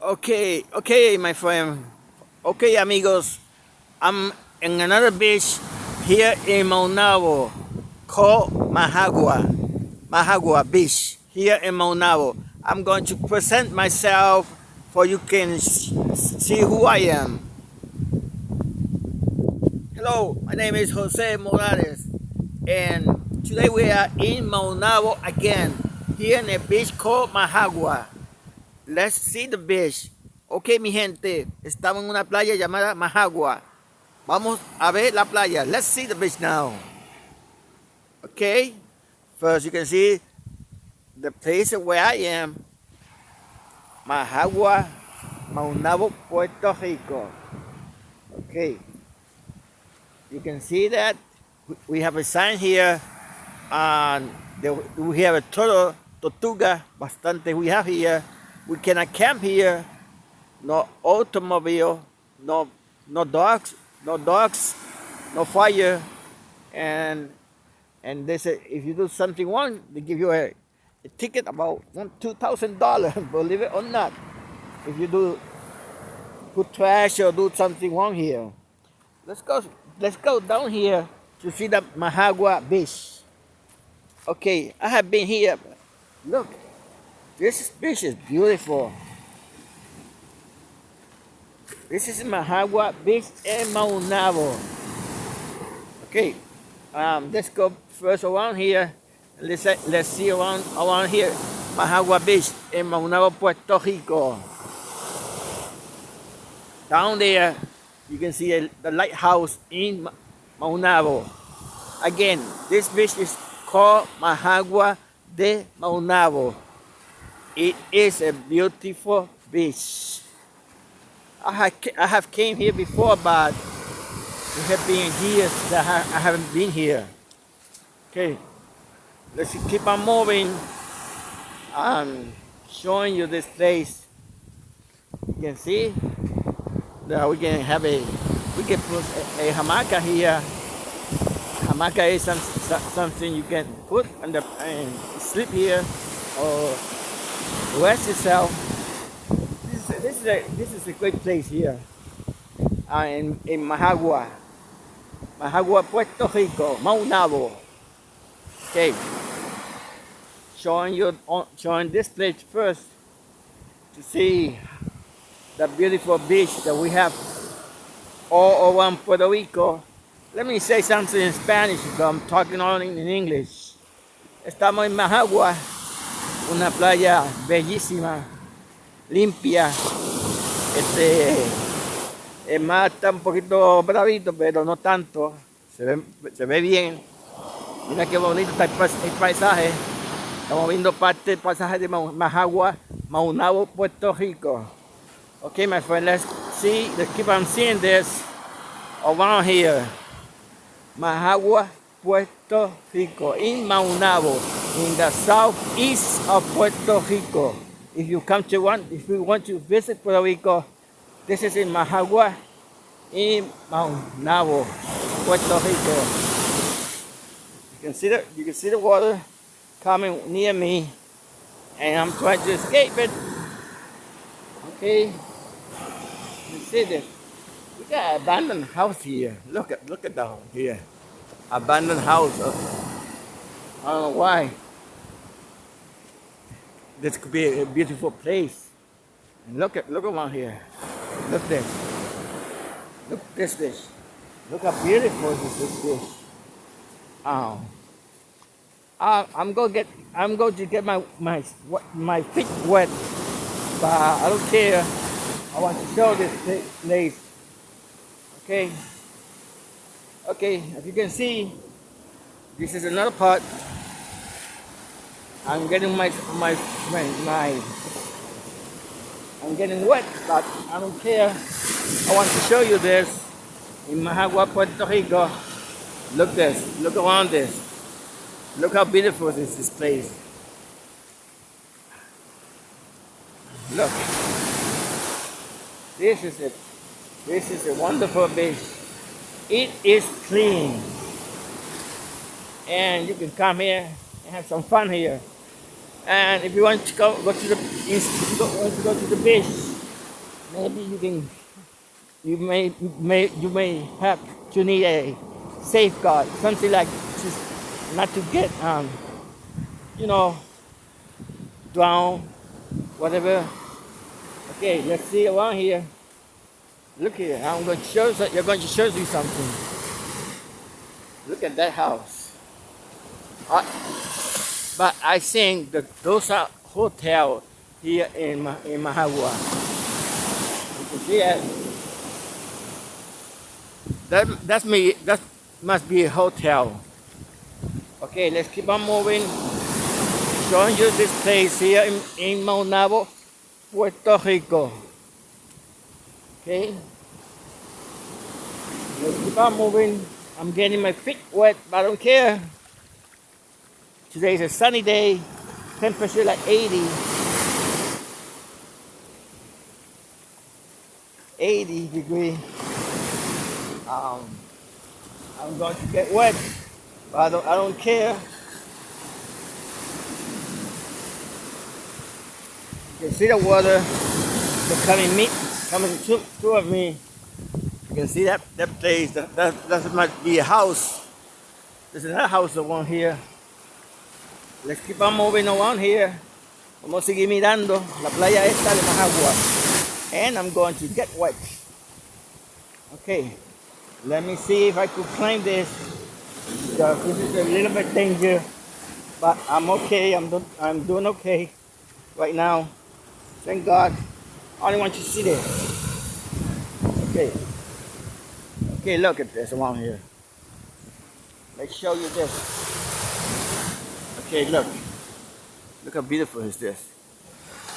Okay, okay, my friend. Okay, amigos. I'm in another beach here in Maunabo called Mahagua. Mahagua Beach here in Maunabo. I'm going to present myself for you can see who I am. Hello, my name is Jose Morales and today we are in Maunabo again here in a beach called Mahagua. Let's see the beach. Ok, mi gente, estamos en una playa llamada Mahagua. Vamos a ver la playa. Let's see the beach now. Okay, first you can see the place where I am. Mahagua, Maunabo, Puerto Rico. Okay, you can see that we have a sign here and we have a turtle, tortuga, bastante we have here. We cannot camp here. No automobile, no no dogs, no dogs, no fire, and and they say if you do something wrong, they give you a, a ticket about one two thousand dollars. Believe it or not, if you do put trash or do something wrong here. Let's go. Let's go down here to see the Mahagua Beach. Okay, I have been here. Look, this beach is beautiful. This is Mahagua Beach in Maunabo. Okay, um, let's go first around here. Let's let's see around around here, Mahagua Beach in Maunabo, Puerto Rico. Down there, you can see a, the lighthouse in Maunabo. Again, this beach is called Mahagua de Maunabo. It is a beautiful beach. I have, I have came here before, but it have been years that I haven't been here. Okay, let's keep on moving. I'm showing you this place. You can see that we can have a, we can put a, a hamaka here. Hamaka is some, something you can put and sleep here or rest yourself. This is, this is, a, this is a great place here uh, in, in Mahagua. Mahagua, Puerto Rico, Maunabo. Okay. Showing you showing this place first to see the beautiful beach that we have all around Puerto Rico. Let me say something in Spanish because I'm talking only in English. Estamos en Mahagua, una playa bellísima, limpia. Este, el mar está un poquito bravito, pero no tanto. Se ve, se ve bien. Mira qué bonito está el paisaje. Estamos viendo parte del paisaje de Mahagua, Maunabo, Puerto Rico. Okay, my friend, let's see, let's keep on seeing this around here. Mahagua, Puerto Rico, in Maunabo, in the southeast of Puerto Rico. If you come to one, if you want to visit Puerto Rico, this is in Mahagua, in Maunabo, Puerto Rico. You can see the, you can see the water coming near me, and I'm trying to escape it. Okay, you see this? We got an abandoned house here. Look at look at down here abandoned house. I don't know why. This could be a beautiful place. And look at look around here. Look this. Look this fish. Look how beautiful this is fish. Oh. Uh, I'm gonna get I'm going to get my my my feet wet, but I don't care. I want to show this place. Okay. Okay, as you can see, this is another part. I'm getting my my my, my I'm getting wet, but I don't care. I want to show you this in Mahagua, Puerto Rico. Look this, look around this. Look how beautiful is this place. Look. This is it. This is a wonderful beach. It is clean. And you can come here have some fun here. And if you want to go, go to the if you want to go to the beach, maybe you can you may may you may have to need a safeguard something like just not to get um you know drown whatever. Okay let's see around here. Look here i'm going to show you you're going to show you something. Look at that house. I, but i think that those are hotel here in in Mahagua. You can see it. That that's me. That must be a hotel. Okay, let's keep on moving. Showing you this place here in, in Maunabo, Puerto Rico. Okay. Let's keep on moving. I'm getting my feet wet, but I don't care. Today is a sunny day. Temperature like 80. 80 degree. Um, I'm going to get wet, but I don't, I don't care. You can see the water the coming me, coming to, toward me. You can see that that place. That, that that might be a house. There's another house around here. Let's keep on moving around here. Vamos a seguir mirando la playa esta de Mahagua and I'm going to get wet. Okay, let me see if I could climb this. This is a little bit dangerous, but I'm okay. I'm doing, I'm doing okay right now. Thank God. I only want you to see this. Okay. Okay, look at this around here. Let's show you this. Okay, look. Look how beautiful is this.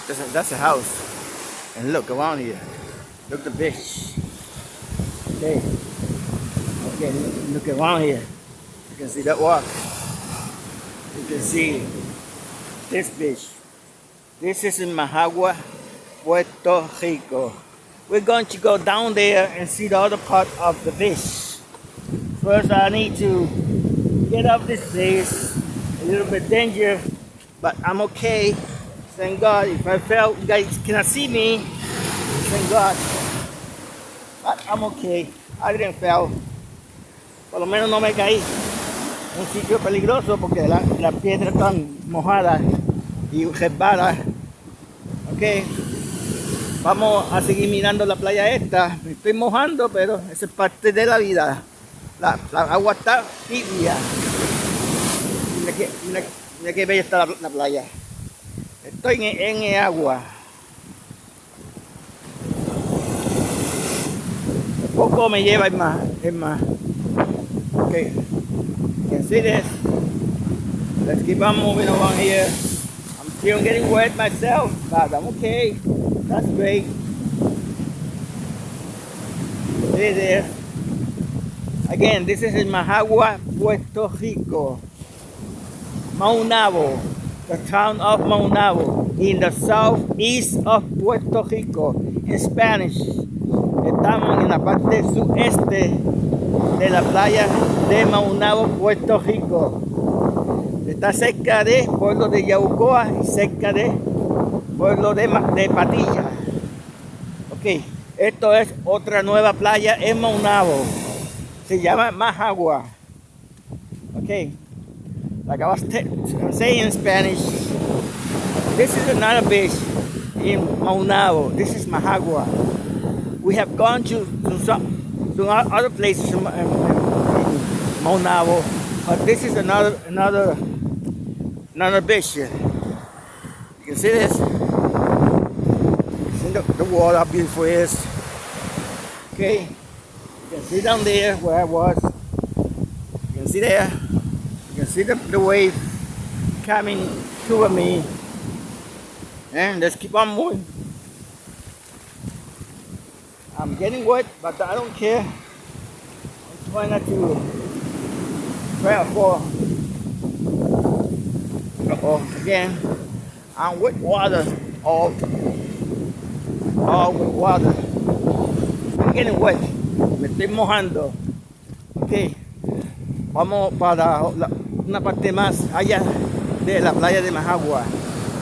That's a, that's a house. And look around here. Look the beach. Okay. Okay, look, around here. You can see that walk. You can see this beach. This is in Mahagua, Puerto Rico. We're going to go down there and see the other part of the beach. First, I need to get up this place. A little bit dangerous, but I'm okay. Thank God. If I fell, you guys cannot see me. Thank God. But I'm okay. I didn't fall. Por lo menos no me caí. Un sitio peligroso porque las la piedras están mojadas y resbalas. Ok. Vamos a seguir mirando la playa esta. Me estoy mojando, pero esa es parte de la vida. La, la agua está tibia. Mira que, mira, mira que bella está la, la playa. Estoy en, en el agua. Poco me lleva es más, es más. You can see this. Let's keep on moving along here. I'm still getting wet myself, but I'm okay. That's great. See there. Again, this is in Mahagua, Puerto Rico. Maunabo the town of Maunabo, in the southeast of Puerto Rico. En Spanish, estamos en la parte sudeste de la playa de Maunabo, Puerto Rico. Está cerca de pueblo de Yaucoa y cerca de pueblo de, Patilla. Ok, esto es otra nueva playa en Maunabo. Se llama Majagua. Ok. Like I was saying in Spanish, this is another beach in Maunabo. This is Mahagua. We have gone to, to some to other places in, in, in Maunabo, but this is another another another beach. You can see this. See the, the water how beautiful it is. Okay, you can see down there where I was. You can see there. See the, the wave coming toward me. And let's keep on moving. I'm getting wet, but I don't care. I'm trying not to try for. Uh oh, again. I'm with water, all, all with water. I'm getting wet. Me estoy mojando. Okay. Vamos para una parte más allá de la playa de Majagua,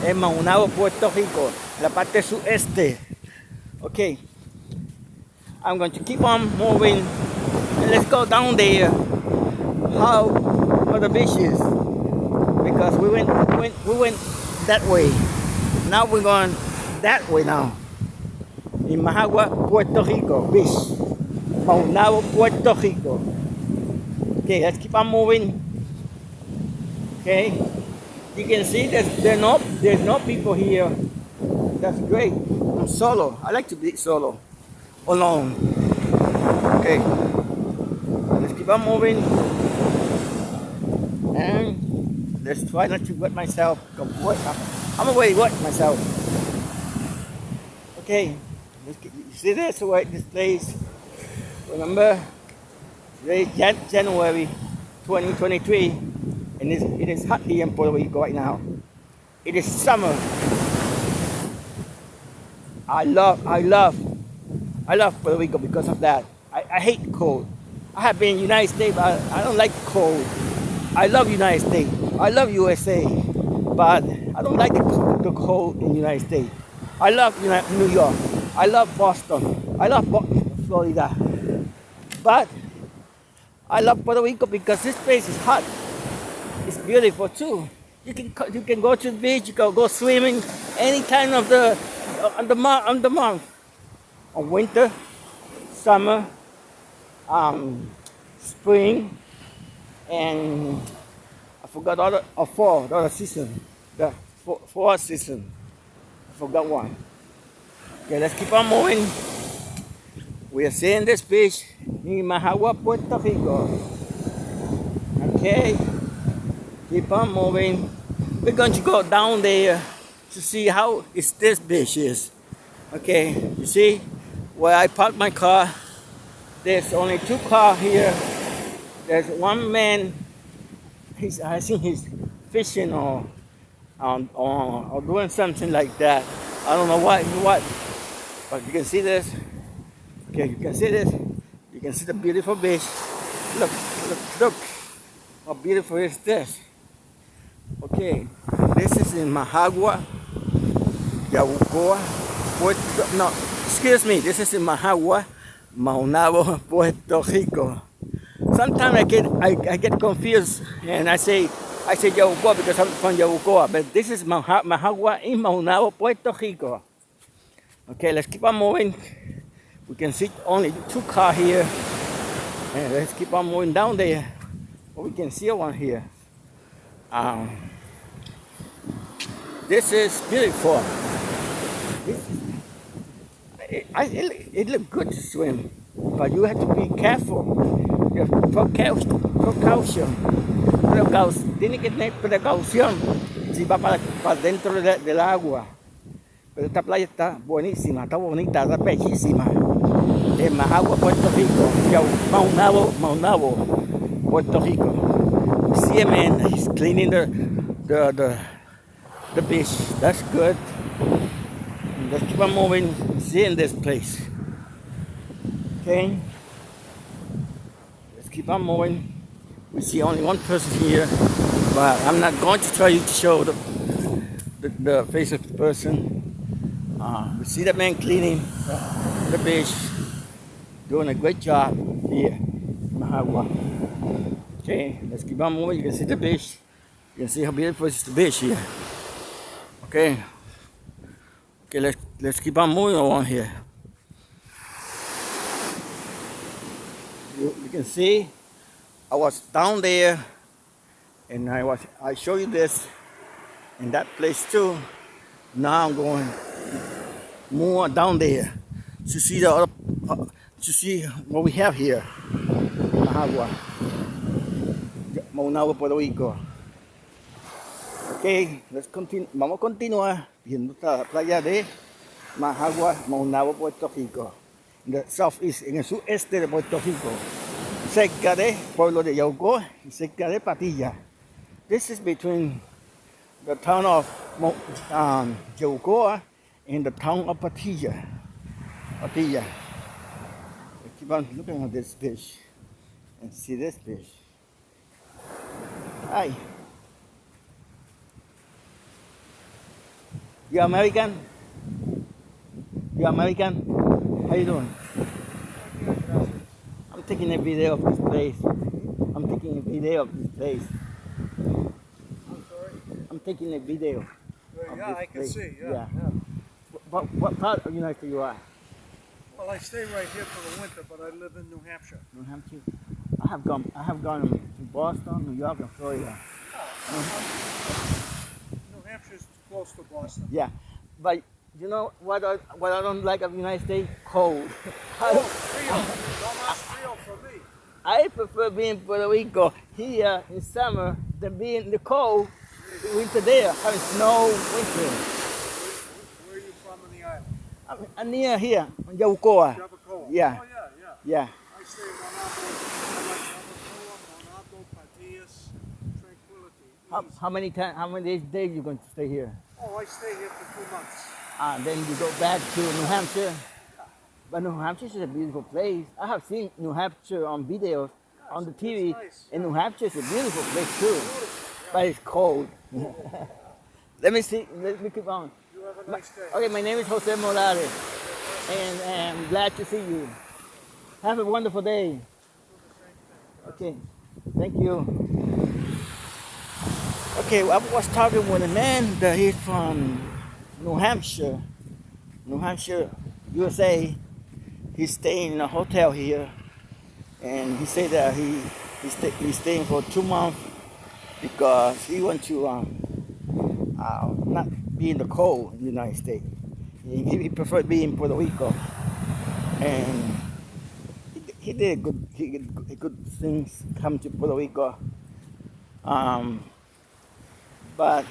en Maunabo, Puerto Rico, la parte sudeste. Okay, I'm going to keep on moving. Let's go down there. How are the beaches? Because we went, we went, we went that way. Now we're going that way now. In Mahagua, Puerto Rico, beach. Maunabo, Puerto Rico. Okay, let's keep on moving. Okay, you can see there's there no there's no people here. That's great. I'm solo. I like to be solo, alone. Okay, let's keep on moving, and let's try not to wet myself. I'm already wet myself. Okay, let's get, you see this way this place. Remember, January 2023, and it is hot here in Puerto Rico right now. It is summer. I love, I love, I love Puerto Rico because of that. I, I hate cold. I have been in the United States, but I, I don't like cold. I love United States. I love USA, but I don't like the, the cold in the United States. I love New York. I love Boston. I love Florida. But I love Puerto Rico because this place is hot. Beautiful too. You can you can go to the beach, you can go swimming any time of the on the month on the month. On winter, summer, um, spring, and I forgot all the uh, fall, the other season, the fourth season. I forgot one. Okay, let's keep on moving. We are seeing this beach in Mahagua, Puerto Rico. Okay, keep on moving. We're going to go down there to see how is this beach is. Okay, you see where I parked my car. There's only two cars here. There's one man. He's I think he's fishing or um, or, or doing something like that. I don't know what what, but you can see this. Okay, you can see this. You can see the beautiful beach. Look, look, look. How beautiful is this? Okay, this is in Mahagua, Yabucoa, Puerto, no, excuse me, this is in Mahagua, Maunabo, Puerto Rico. Sometimes I get I, I get confused and I say I say Yabucoa because I'm from Yabucoa, but this is Mahagua in Maunabo, Puerto Rico. Okay, let's keep on moving. We can see only two cars here. And let's keep on moving down there. we can see one here. Um, this is beautiful. It, I, it, it looks good to swim, but you have to be careful. You have precaution. precaution. Tiene que tener precaución si va para, para dentro de, del agua. Pero esta playa está buenísima, está bonita, está bellísima. En Mahagua, Puerto Rico. Maunabo, Maunabo, Puerto Rico. See a man, he's cleaning the, the, the, the beach. That's good. Let's keep on moving, seeing this place. Okay? Let's keep on moving. We see only one person here, but I'm not going to try to show the, the, the face of the person. Uh, we see the man cleaning the beach, doing a great job here in Mahagua. Okay, let's keep on moving. You can see the beach. You can see how beautiful is the beach here. Okay. Okay, let's let's keep on moving along here. You, you can see I was down there and I was I show you this in that place too. Now I'm going more down there to see the other, uh, to see what we have here Mahagua, Maunabo, Puerto Rico. Okay, let's continue. Vamos a continuar viendo la playa de Mahagua, Maunabo, Puerto Rico. En el southeast, en el sureste de Puerto Rico, cerca de pueblo de Yauco y cerca de Patilla. This is between the town of um, Yaucoa in the town of Patilla. Patilla. I keep on looking at this fish and see this fish. Hi. You American? You American? How you doing? I'm taking a video of this place. I'm taking a video of this place. I'm sorry. I'm taking a video. Yeah, I can place. see. Yeah, Yeah. yeah. What, what part of United States you are? Well, I stay right here for the winter, but I live in New Hampshire. New Hampshire. I have gone. I have gone Boston, New York, and Florida. New Hampshire's close to Boston. Yeah, but you know what? I, what I don't like of United States cold. Oh, Rio. Don't ask Rio for me. I prefer being in Puerto Rico here in summer than being in the cold winter there, having snow winter. Where are you from on the island? I'm, I'm near here, in Yabucoa. Javacoa. Yeah. Oh, yeah, yeah. Yeah. I stay in Monado. I like Javacoa, Monado, Patillas, Tranquility. How, how many times? How many days, days you going to stay here? Oh, I stay here for two months. Ah, then you go back to New Hampshire. But New Hampshire is a beautiful place. I have seen New Hampshire on videos on the TV, nice. and New Hampshire is a beautiful place too. But it's cold. Let me see. Let me keep on. You have a nice day. Okay, my name is Jose Morales, and I'm glad to see you. Have a wonderful day. Okay, thank you. Okay, I was talking with a man that he's from New Hampshire, New Hampshire, USA. He's staying in a hotel here, and he said that he he's, he's staying for two months because he wants to um, uh, not be in the cold in the United States. He, he preferred being in Puerto Rico, and he, he did good. He did good things come to Puerto Rico. Um, but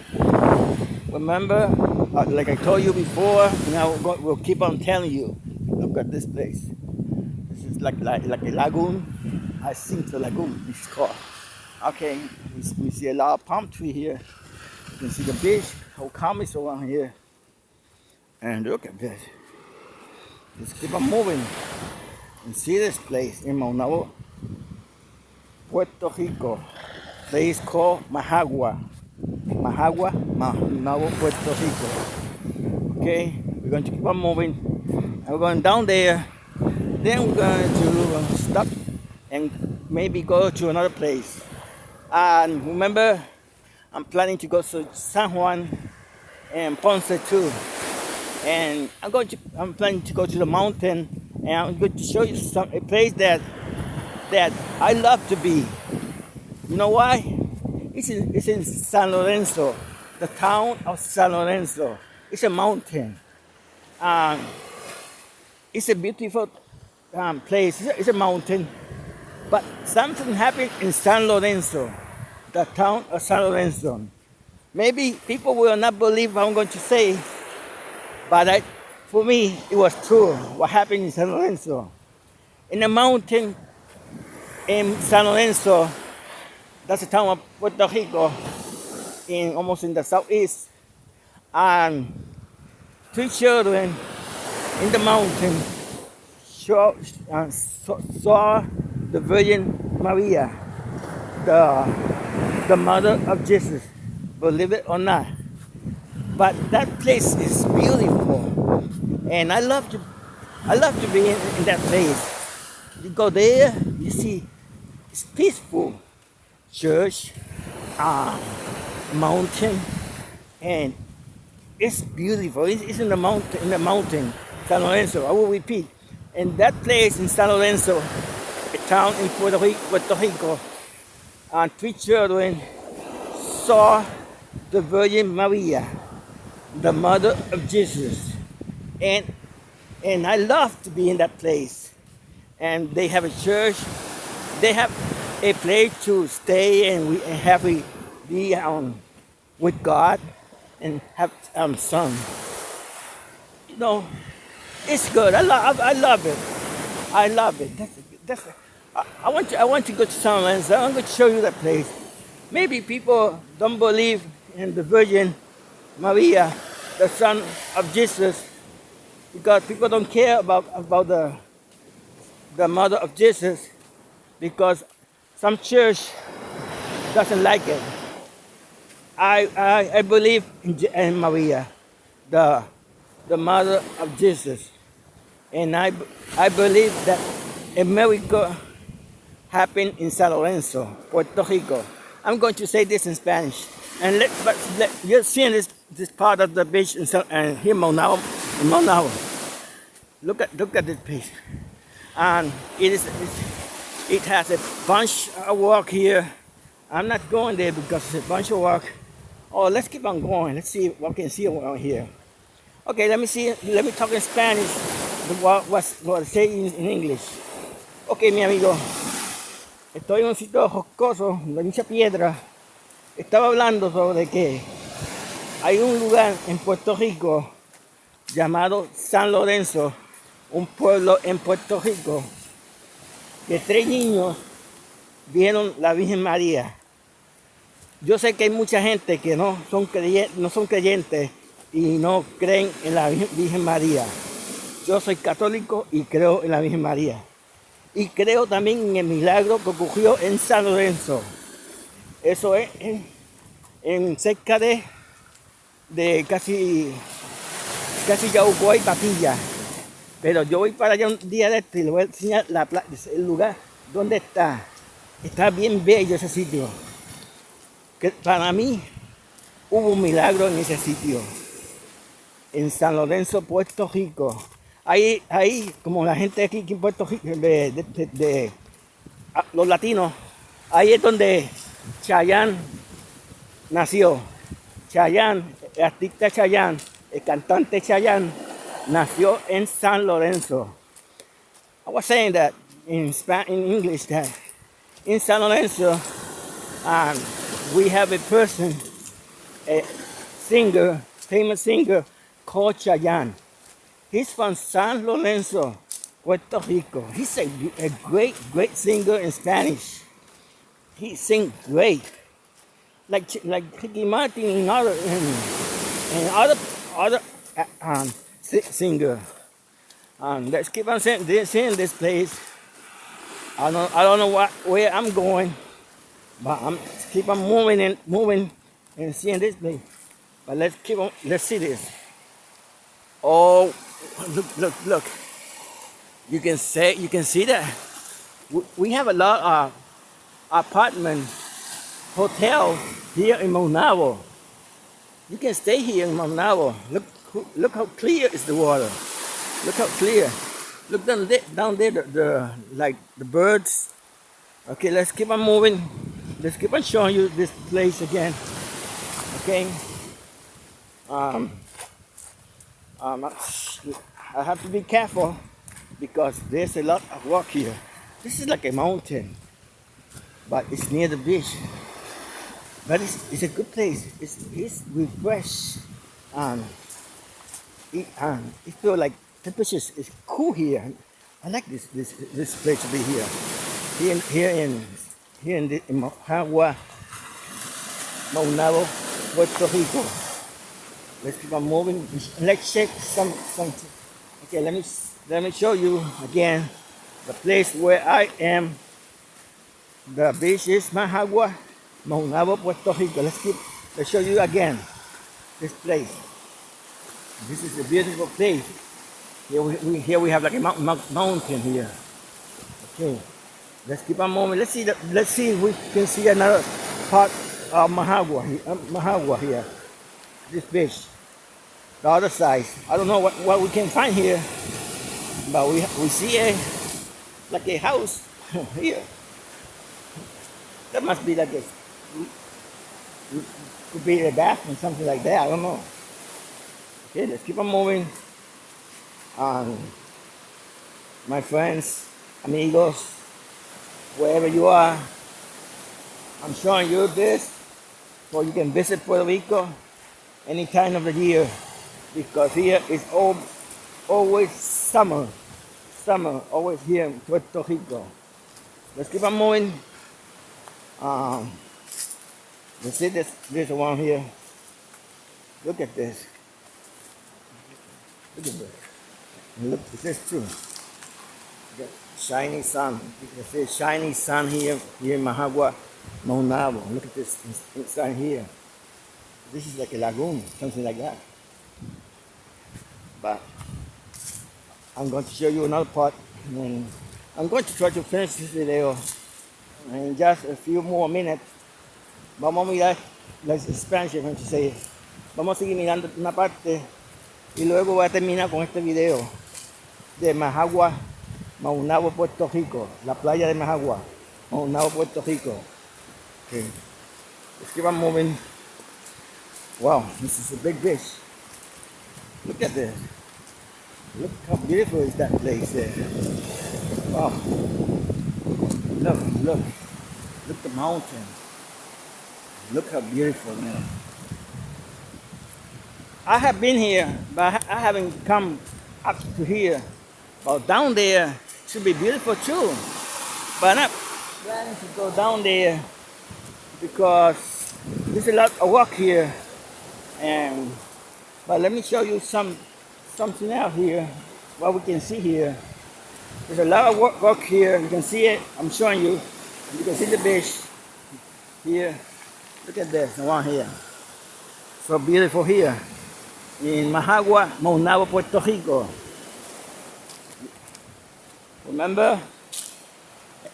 remember, uh, like I told you before, and I will, go, will keep on telling you. Look at this place. This is like like, like a lagoon. I think the lagoon is called. Okay, we, we see a lot of palm tree here. You can see the beach, how calm it's around here. And look at this. Let's keep on moving and see this place in Maunabo, Puerto Rico. Place called Mahagua. Mahagua, Maunabo, Puerto Rico. Okay, we're going to keep on moving. And we're going down there. Then we're going to uh, stop and maybe go to another place. And remember, I'm planning to go to San Juan and Ponce too. And I'm going to I'm planning to go to the mountain and I'm going to show you some a place that that I love to be. You know why? It's in, it's in San Lorenzo, the town of San Lorenzo. It's a mountain. Um, it's a beautiful um, place. It's a, it's a mountain. But something happened in San Lorenzo, the town of San Lorenzo. Maybe people will not believe what I'm going to say, but I, for me, it was true what happened in San Lorenzo. In the mountain in San Lorenzo, that's the town of Puerto Rico, in almost in the southeast, and three children in the mountain saw, saw, saw the Virgin Maria, the, the mother of Jesus, believe it or not. But that place is beautiful, and I love to, I love to be in, in that place. You go there, you see, it's peaceful. Church, uh, mountain, and it's beautiful. It's, it's in the mountain, in the mountain, San Lorenzo. I will repeat. And that place in San Lorenzo, a town in Puerto Rico, Puerto Rico, and three children saw the Virgin Maria, the mother of Jesus. And and I love to be in that place. And they have a church. They have a place to stay and we and have we be um, with God and have um son. You know, it's good. I love I love it. I love it. That's that's. I, I want to I want to go to San Lorenzo. I'm going to show you that place. Maybe people don't believe in the Virgin Maria, the son of Jesus, because people don't care about about the the mother of Jesus, because some church doesn't like it. I I, I believe in, in Maria, the the mother of Jesus. And I, I believe that a miracle happened in San Lorenzo, Puerto Rico. I'm going to say this in Spanish. And let, but let, you're seeing this, this part of the beach in, uh, here in Maunabo. Look at, look at this piece. And it is, it has a bunch of work here. I'm not going there because it's a bunch of work. Oh, let's keep on going. Let's see what we can see around here. Okay, let me see. Let me talk in Spanish. What, what's, what say in, English. Ok, mi amigo. Estoy en un sitio jocoso, de mucha piedra. Estaba hablando sobre que hay un lugar en Puerto Rico llamado San Lorenzo, un pueblo en Puerto Rico, que tres niños vieron la Virgen María. Yo sé que hay mucha gente que no son creyentes, y no creen en la Virgen María. Yo soy católico y creo en la Virgen María. Y creo también en el milagro que ocurrió en San Lorenzo. Eso es en, cerca de, de casi, casi Yaucoa y Papilla. Pero yo voy para allá un día de este y le voy a enseñar el lugar donde está. Está bien bello ese sitio. Que para mí hubo un milagro en ese sitio. En San Lorenzo, Puerto Rico. Ahí, ahí, como la gente aquí en Puerto Rico, de, los latinos, ahí es donde Chayanne nació. Chayanne, el artista Chayanne, el cantante Chayanne, nació en San Lorenzo. I was saying that in, Spa- in English that in San Lorenzo, um, we have a person, a singer, famous singer called Chayanne. He's from San Lorenzo, Puerto Rico. He's a, a great, great singer in Spanish. He sings great, like like Ricky Martin and other and, and other other uh, um, singer. And let's keep on seeing this, seeing this place. I don't I don't know what where I'm going, but I'm keep on moving and moving and seeing this place. But let's keep on. Let's see this. Oh, look, look, look. You can say, you can see that. We- have a lot of apartment, hotel here in Maunabo. You can stay here in Maunabo. Look, look how clear is the water. Look how clear. Look down there, down there, the, the like the birds. Okay, let's keep on moving. Let's keep on showing you this place again. Okay. Um, um, I have to be careful because there's a lot of rock here. This is like a mountain, but it's near the beach. But it's, it's a good place. It's, it's refresh. Um, it, um, it feel like temperature is cool here. I like this this this place to be here. Here in here in here in, the, in Maunabo, Puerto Rico. Let's keep on moving. Let's check some some. Okay, let me let me show you again the place where I am. The beach is Mahagua, Maunabo, Puerto Rico. Let's keep let's show you again this place. This is a beautiful place. Here we, we here we have like a mount, mount, mountain here. Okay, let's keep on moving. Let's see the, let's see if we can see another part of Mahagua, he- uh, Mahagua here. This beach the other side. I don't know what, what we can find here, but we we see a like a house here. That must be like a could be a bathroom, something like that. I don't know. Okay, let's keep on moving. Um, my friends, amigos, wherever you are, I'm showing you this so you can visit Puerto Rico any time of the year because here is always summer. Summer, always here in Puerto Rico. Let's keep on moving. Um, let's see this, this one here. Look at this. Look at this. And look, is this true? Got shiny sun. You can see shiny sun here, here in Mahagua, Maunabo. Look at this inside here. This is like a lagoon, something like that. But I'm going to show you another part. And I'm going to try to finish this video in just a few more minutes. Vamos a mirar to say. Vamos a seguir mirando una parte y luego voy a terminar con este video de Majagua, Maunabo, Puerto Rico, la playa de Majagua, Maunabo, Puerto Rico. Okay. Let's keep on moving. Wow, this is a big fish. Look at this. Look how beautiful is that place there. Wow. Look, look. Look the mountain. Look how beautiful, man. I have been here, but I haven't come up to here. But down there should be beautiful too. But I'm planning to go down there because there's a lot of work here. And but let me show you some something out here. What we can see here. There's a lot of work, work here. You can see it. I'm showing you. You can see the fish here. Look at this one here. So beautiful here in Mahagua, Maunabo, Puerto Rico. Remember,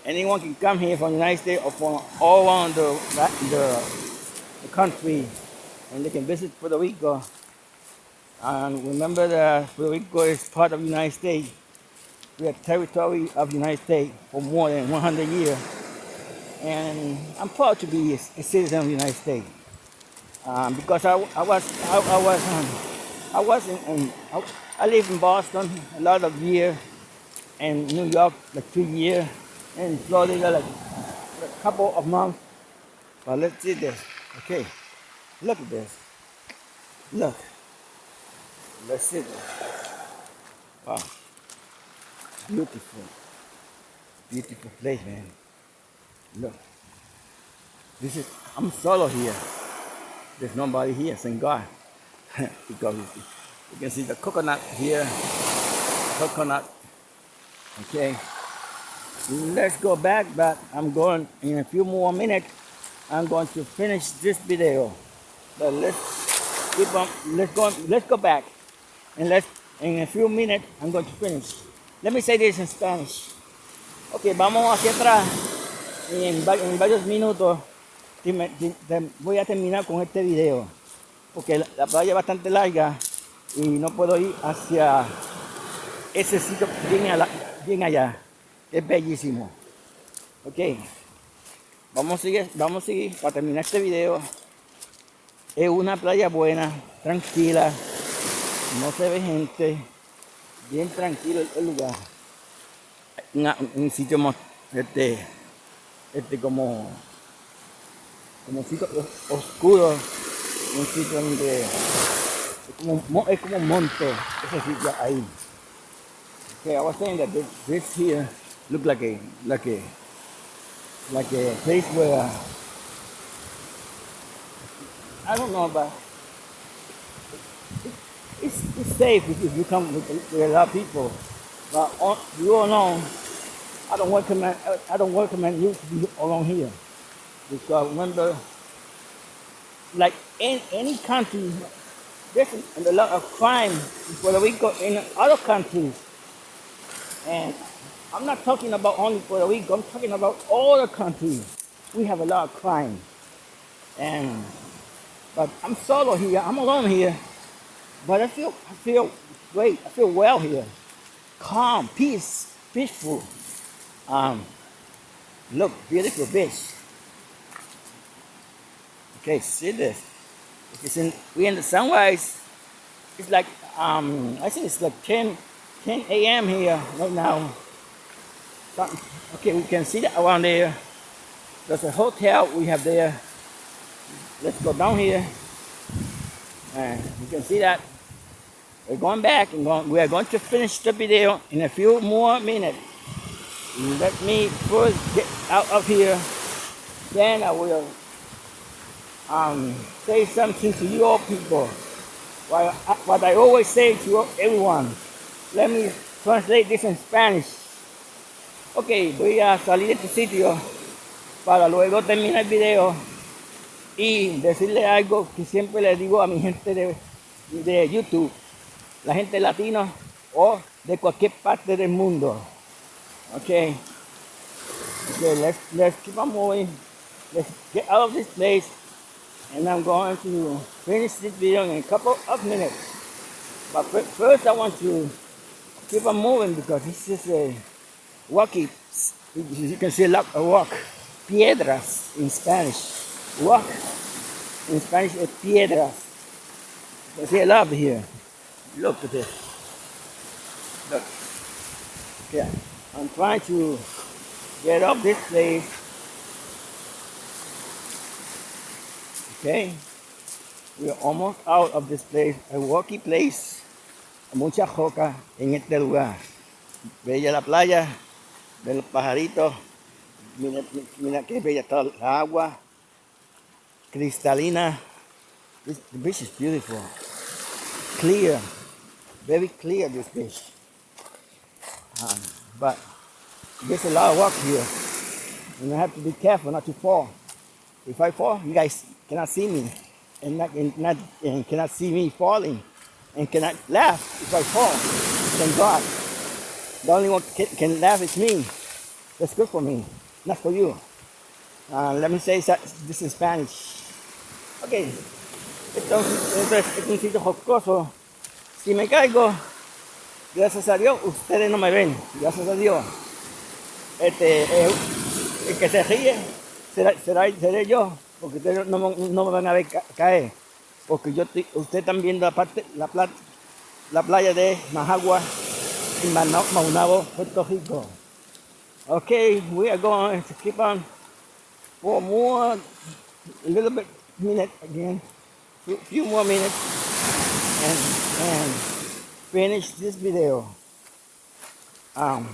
anyone can come here from the United States or from all around the, the, the country and they can visit Puerto Rico. And remember that Puerto Rico is part of the United States. We are territory of the United States for more than 100 years. And I'm proud to be a, a citizen of the United States. Um, because I, I was, I, I was, um, I was in, in I, I lived in Boston a lot of years, and New York like two years, and Florida like a couple of months. But let's see this. Okay, look at this. Look. Let's see this. Wow. Beautiful. Beautiful place, man. Look. This is, I'm solo here. There's nobody here, thank God. because you can see the coconut here. Coconut. Okay. Let's go back, but I'm going in a few more minutes. I'm going to finish this video. But let's keep on, let's go, let's go back. And let's, in a few minutes, I'm going to finish. Let me say this in Spanish. Ok, vamos hacia atrás. En, en varios minutos voy a terminar con este video. Porque la, la playa es bastante larga y no puedo ir hacia ese sitio bien, ala- bien allá. Es bellísimo. Ok. Vamos a seguir, vamos a seguir para terminar este video. Es una playa buena, tranquila, no se ve gente, bien tranquilo el, lugar. Un sitio mo- este, este como, como sitio os- oscuro, un sitio donde es como, es como un monte, ese sitio ahí. Okay, I was saying that this, this here look like a like a like a place where I don't know but it's, it's safe if you come with, with a lot of people. But you all know, I don't recommend I don't recommend you to be along here because remember, like in any country, there's a lot of crime in Puerto Rico in other countries, and I'm not talking about only Puerto Rico. I'm talking about all the countries. We have a lot of crime, and but I'm solo here. I'm alone here. But I feel I feel great. I feel well here. Calm, peace, peaceful. Um, look, beautiful beach. Okay, see this. It's in we in the sunrise. It's like um I think it's like 10 10 a.m. here right now. Okay, we can see that around there. There's a hotel we have there. Let's go down here. You can see that we're going back and going, we are going to finish the video in a few more minutes. Let me first get out of here. Then I will um, say something to you all people. What I, always say to everyone. Let me translate this in Spanish. Ok, voy a salir de este sitio para luego terminar el video y decirle algo que siempre le digo a mi gente de, de YouTube, la gente latina o de cualquier parte del mundo. Okay. Okay, let's let's keep on moving. Let's get out of this place and I'm going to finish this video in a couple of minutes. But first I want to keep on moving because this is a walkie. You can see a lot of walk. Piedras in Spanish. Walk in Spanish is piedras. See a lot here. Look at this. Look. Okay. I'm trying to get up this place. Okay. We're almost out of this place. A walkie place. Mucha joca en este lugar. Bella la playa, de los pajaritos. Mira, mira qué bella está la agua. Cristalina. This, the beach is beautiful. Clear. Very clear this beach. Um, but there's a lot of work here. And I have to be careful not to fall. If I fall, you guys cannot see me. And, not, and, not, and cannot see me falling. And cannot laugh if I fall. Thank God. The only one can, laugh is me. That's good for me, not for you. Uh, let me say this in Spanish. Ok. Entonces, es un sitio jocoso. Si me caigo, gracias a Dios, ustedes no me ven. Gracias a Dios. Este, eh, el que se ríe será, será, seré yo, porque ustedes no, no, me van a ver caer. Porque yo ustedes están viendo la parte, la, la playa de Majagua y Maunabo, Puerto Rico. Okay, we are going to keep on for more, a little bit minute again, few more minutes, and and finish this video. Um,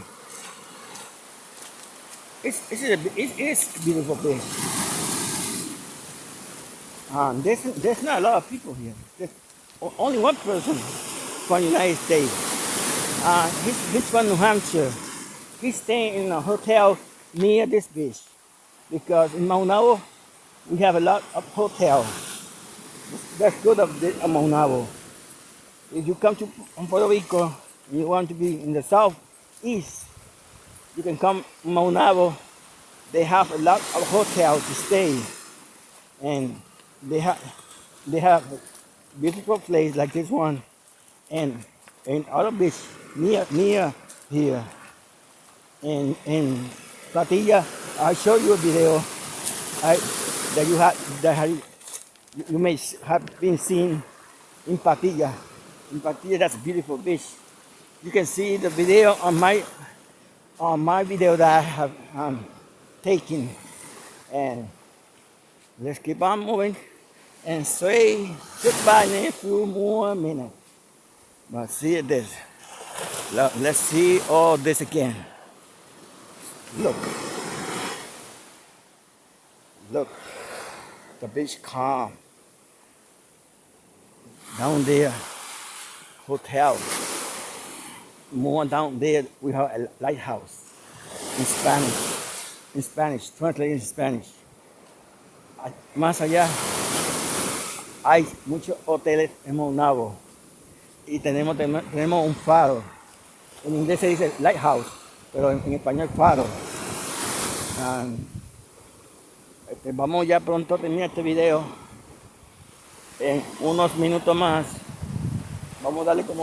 it's it's a, it is beautiful place. Um, there's there's not a lot of people here. There's only one person from the United States. Uh, he's, he's from New Hampshire. He's staying in a hotel near this beach because in Maunabo we have a lot of hotels. That's good of the Maunabo. If you come to Puerto Rico and you want to be in the southeast, you can come Maunabo. They have a lot of hotels to stay, and they have they have beautiful place like this one, and and other beach near near here. In in Patilla, I show you a video I, that you have that have, you may have been seen in Patilla. In Patilla, that's beautiful beach. You can see the video on my on my video that I have um, taken, and let's keep on moving and say goodbye in a few more minutes. But see this. Let's see all this again. Look. Look. The beach calm. Down there, hotel. More down there, we have a lighthouse in Spanish. In Spanish, translated in Spanish. Más allá, hay muchos hoteles en Monavo y tenemos, tenemos un faro. En inglés se dice lighthouse, pero en, español faro. Um, este, vamos ya pronto a terminar este video en unos minutos más. Vamos a darle como